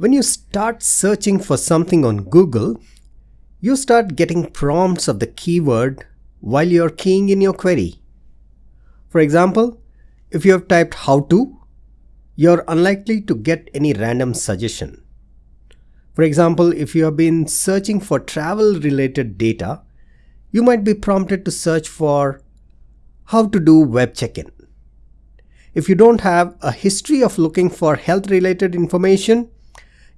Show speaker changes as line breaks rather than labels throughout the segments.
When you start searching for something on Google, you start getting prompts of the keyword while you're keying in your query. For example, if you have typed how to, you're unlikely to get any random suggestion. For example, if you have been searching for travel related data, you might be prompted to search for how to do web check-in. If you don't have a history of looking for health related information,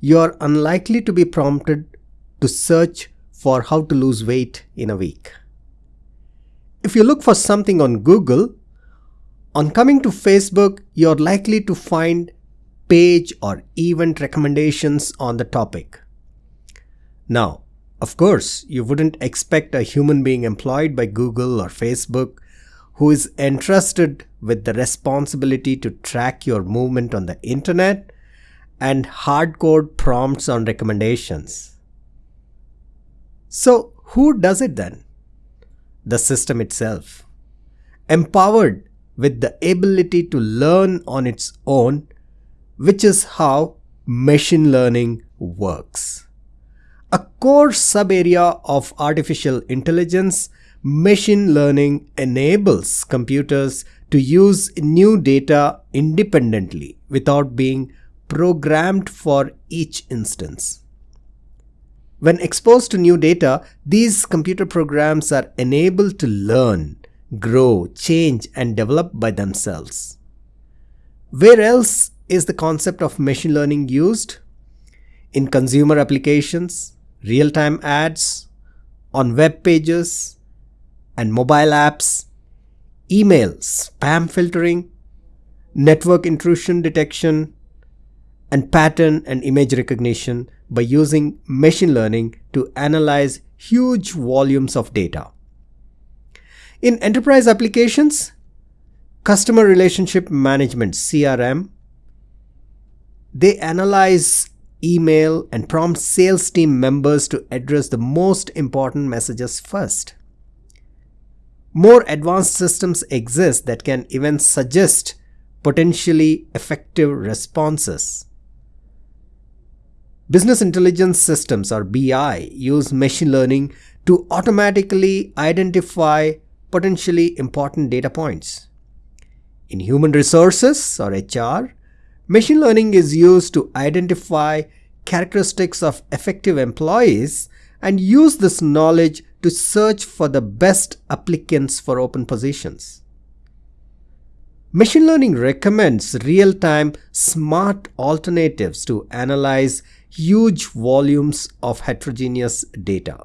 you're unlikely to be prompted to search for how to lose weight in a week. If you look for something on Google, on coming to Facebook, you're likely to find page or event recommendations on the topic. Now, of course, you wouldn't expect a human being employed by Google or Facebook who is entrusted with the responsibility to track your movement on the internet and hardcode prompts on recommendations. So, who does it then? The system itself. Empowered with the ability to learn on its own, which is how machine learning works. A core sub-area of artificial intelligence machine learning enables computers to use new data independently without being programmed for each instance. When exposed to new data, these computer programs are enabled to learn, grow, change and develop by themselves. Where else is the concept of machine learning used? In consumer applications, real-time ads, on web pages, and mobile apps, email spam filtering, network intrusion detection, and pattern and image recognition by using machine learning to analyze huge volumes of data. In enterprise applications, customer relationship management CRM, they analyze email and prompt sales team members to address the most important messages first. More advanced systems exist that can even suggest potentially effective responses. Business intelligence systems or BI use machine learning to automatically identify potentially important data points. In human resources or HR, machine learning is used to identify characteristics of effective employees and use this knowledge to search for the best applicants for open positions. Machine learning recommends real-time smart alternatives to analyze huge volumes of heterogeneous data.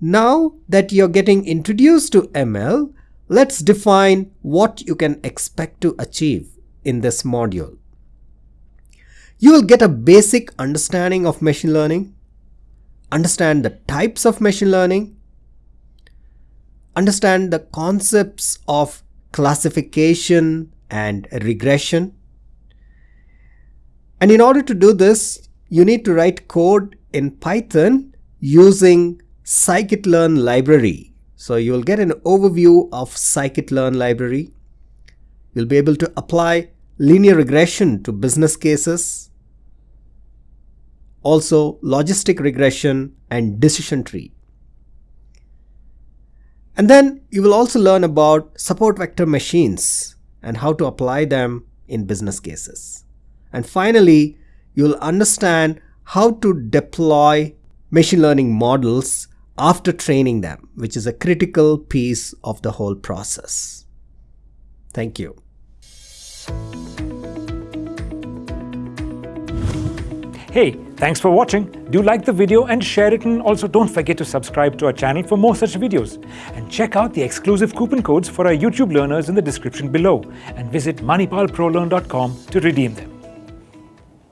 Now that you're getting introduced to ML, let's define what you can expect to achieve in this module. You will get a basic understanding of machine learning, understand the types of machine learning, understand the concepts of classification and regression. And in order to do this, you need to write code in Python using scikit-learn library. So you will get an overview of scikit-learn library. You'll be able to apply linear regression to business cases, also logistic regression and decision tree. And then you will also learn about support vector machines and how to apply them in business cases. And finally, you'll understand how to deploy machine learning models after training them, which is a critical piece of the whole process. Thank you.
Hey, thanks for watching. Do like the video and share it and also don't forget to subscribe to our channel for more such videos. And check out the exclusive coupon codes for our YouTube learners in the description below and visit manipalprolearn.com to redeem them.